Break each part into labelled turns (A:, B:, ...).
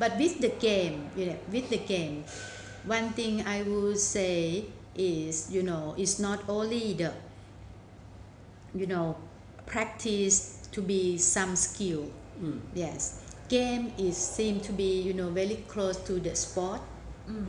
A: with the game, you know, with the game, one thing I would say is, you know, it's not only the, you know, practice to be some skill.
B: Mm.
A: Yes, game is seem to be, you know, very close to the sport.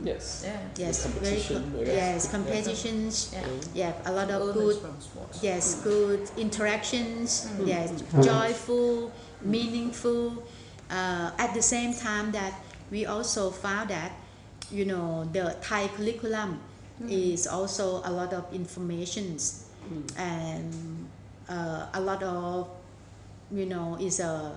B: Yes.
C: Yeah.
A: Yes, very
B: competition,
A: co-
B: I guess.
A: yes, competitions.
C: Yeah.
A: Yeah, a lot of good
C: from sports.
A: yes good interactions
C: Mm.
A: yes joyful meaningful uh, at the same time that we also found that you know the thai curriculum is also a lot of informations.
B: Mm.
A: and uh, a lot of you know is a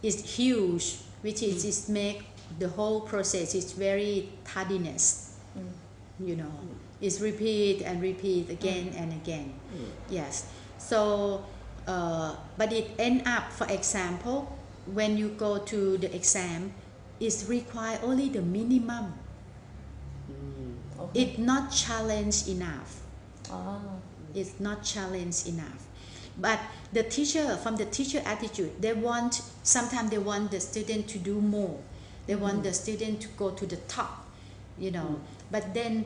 A: is huge which is, is make the whole process is very tardiness
C: Mm.
A: you know. It's repeat and repeat again and again.
B: Mm.
A: yes. So uh, but it end up for example when you go to the exam it's require only the minimum
B: Mm.
C: Okay.
A: it's not challenge enough
C: Ah.
A: it's not challenge enough but the teacher from the teacher attitude they want sometimes they want the student to do more they want the student to go to the top you know but then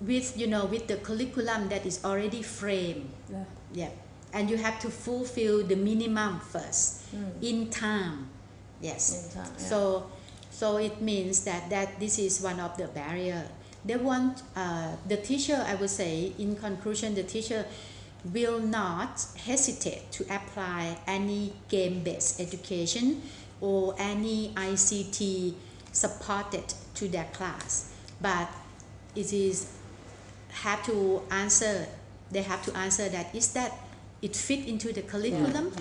A: with you know with the curriculum that is already framed
C: Yeah.
A: yeah and you have to fulfill the minimum first.
C: Mm.
A: in time. Yes.
C: In time, yeah.
A: so so it means that that this is one of the barrier. They want uh, the teacher i would say in conclusion the teacher will not hesitate to apply any game based education or any ict supported to their class. But it is have to answer they have to answer that is that it fit into the curriculum.